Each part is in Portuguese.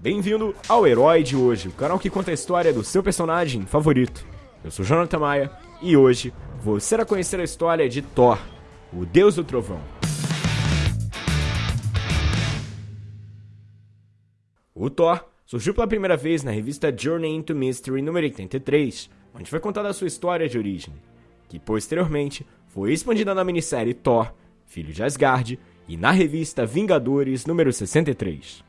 Bem-vindo ao Herói de Hoje, o canal que conta a história do seu personagem favorito. Eu sou Jonathan Maia e hoje você irá conhecer a história de Thor, o deus do trovão. O Thor surgiu pela primeira vez na revista Journey into Mystery número 83, onde foi contada a sua história de origem, que posteriormente foi expandida na minissérie Thor, Filho de Asgard, e na revista Vingadores número 63.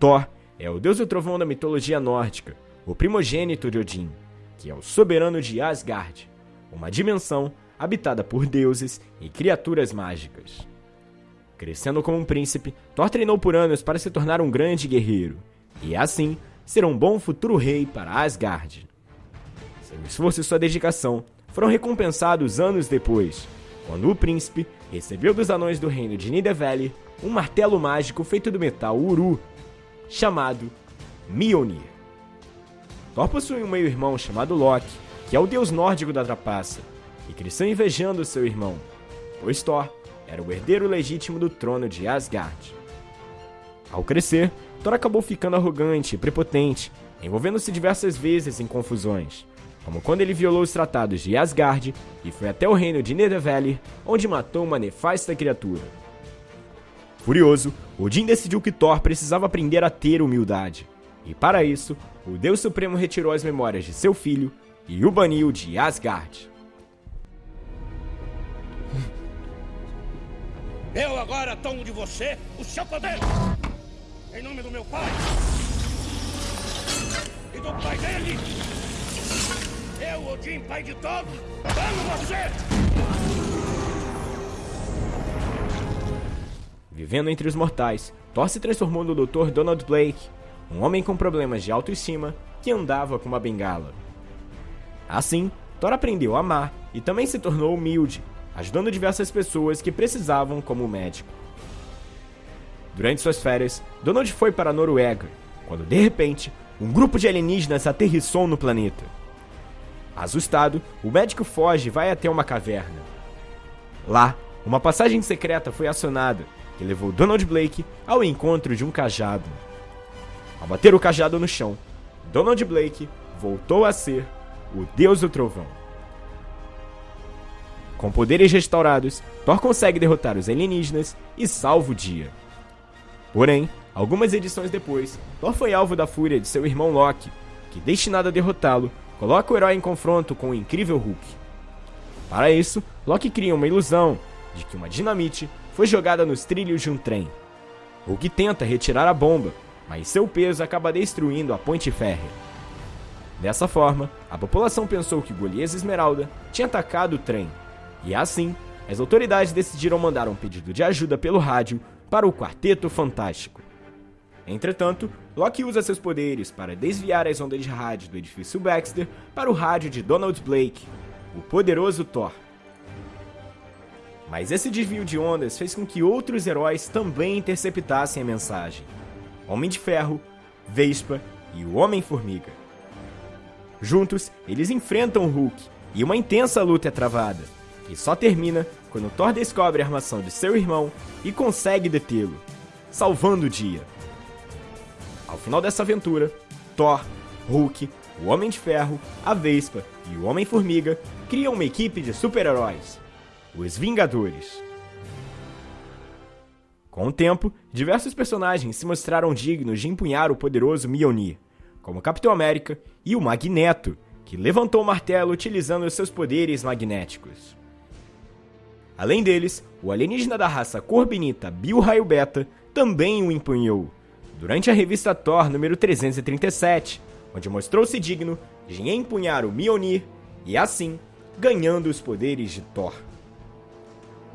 Thor é o deus do trovão da mitologia nórdica, o primogênito de Odin, que é o soberano de Asgard, uma dimensão habitada por deuses e criaturas mágicas. Crescendo como um príncipe, Thor treinou por anos para se tornar um grande guerreiro, e assim ser um bom futuro rei para Asgard. Seu esforço e sua dedicação foram recompensados anos depois, quando o príncipe recebeu dos anões do reino de Nidavellir um martelo mágico feito do metal Uru chamado Mjolnir. Thor possui um meio-irmão chamado Loki, que é o deus nórdico da trapaça, e cresceu invejando seu irmão, pois Thor era o herdeiro legítimo do trono de Asgard. Ao crescer, Thor acabou ficando arrogante e prepotente, envolvendo-se diversas vezes em confusões, como quando ele violou os tratados de Asgard e foi até o reino de Nidavellir, onde matou uma nefasta criatura. Furioso, Odin decidiu que Thor precisava aprender a ter humildade. E para isso, o Deus Supremo retirou as memórias de seu filho e o baniu de Asgard. Eu agora tomo de você o seu poder! Em nome do meu pai! E do pai dele! Eu, Odin, pai de todos, amo você! Vivendo entre os mortais, Thor se transformou no Dr. Donald Blake, um homem com problemas de autoestima que andava com uma bengala. Assim, Thor aprendeu a amar e também se tornou humilde, ajudando diversas pessoas que precisavam como médico. Durante suas férias, Donald foi para a Noruega, quando de repente, um grupo de alienígenas aterrissou no planeta. Assustado, o médico foge e vai até uma caverna. Lá, uma passagem secreta foi acionada que levou Donald Blake ao encontro de um cajado. Ao bater o cajado no chão, Donald Blake voltou a ser o Deus do Trovão. Com poderes restaurados, Thor consegue derrotar os alienígenas e salva o dia. Porém, algumas edições depois, Thor foi alvo da fúria de seu irmão Loki, que, destinado a derrotá-lo, coloca o herói em confronto com o incrível Hulk. Para isso, Loki cria uma ilusão de que uma dinamite foi jogada nos trilhos de um trem. Hulk tenta retirar a bomba, mas seu peso acaba destruindo a ponte férrea. Dessa forma, a população pensou que Golias Esmeralda tinha atacado o trem, e assim, as autoridades decidiram mandar um pedido de ajuda pelo rádio para o Quarteto Fantástico. Entretanto, Loki usa seus poderes para desviar as ondas de rádio do edifício Baxter para o rádio de Donald Blake, o poderoso Thor. Mas esse desvio de ondas fez com que outros heróis também interceptassem a mensagem: Homem de Ferro, Vespa e o Homem-Formiga. Juntos, eles enfrentam Hulk e uma intensa luta é travada, que só termina quando Thor descobre a armação de seu irmão e consegue detê-lo, salvando o dia. Ao final dessa aventura, Thor, Hulk, o Homem de Ferro, a Vespa e o Homem-Formiga criam uma equipe de super-heróis os Vingadores. Com o tempo, diversos personagens se mostraram dignos de empunhar o poderoso Mjolnir, como Capitão América e o Magneto, que levantou o martelo utilizando seus poderes magnéticos. Além deles, o alienígena da raça Corbinita Bill Raio Beta também o empunhou, durante a revista Thor número 337, onde mostrou-se digno de empunhar o Mjolnir e assim ganhando os poderes de Thor.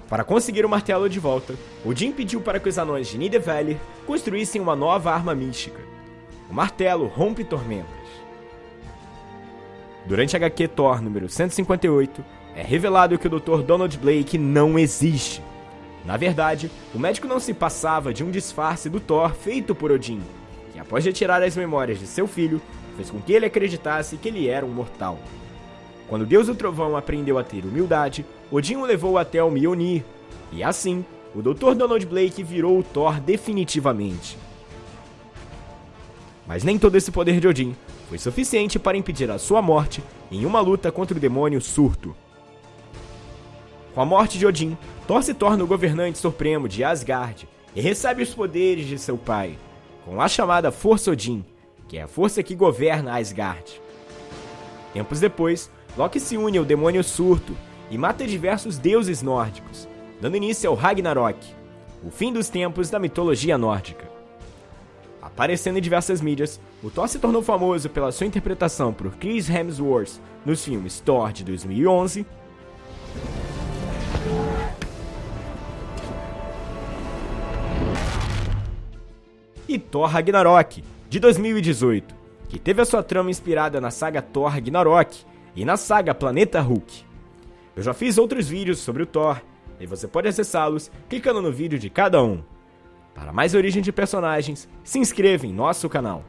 Para conseguir o martelo de volta, Odin pediu para que os anões de Nidavellir construíssem uma nova arma mística. O martelo rompe tormentas. Durante a HQ Thor número 158, é revelado que o Dr. Donald Blake não existe. Na verdade, o médico não se passava de um disfarce do Thor feito por Odin, que após retirar as memórias de seu filho, fez com que ele acreditasse que ele era um mortal. Quando Deus do Trovão aprendeu a ter humildade, Odin o levou até o Mjolnir, e assim, o Dr. Donald Blake virou o Thor definitivamente. Mas nem todo esse poder de Odin foi suficiente para impedir a sua morte em uma luta contra o demônio Surto. Com a morte de Odin, Thor se torna o governante supremo de Asgard e recebe os poderes de seu pai, com a chamada Força Odin, que é a força que governa Asgard. Tempos depois, Loki se une ao demônio Surto e mata diversos deuses nórdicos, dando início ao Ragnarok, o fim dos tempos da mitologia nórdica. Aparecendo em diversas mídias, o Thor se tornou famoso pela sua interpretação por Chris Hemsworth nos filmes Thor de 2011 e Thor Ragnarok, de 2018, que teve a sua trama inspirada na saga Thor Ragnarok e na saga Planeta Hulk. Eu já fiz outros vídeos sobre o Thor, e você pode acessá-los clicando no vídeo de cada um. Para mais origem de personagens, se inscreva em nosso canal.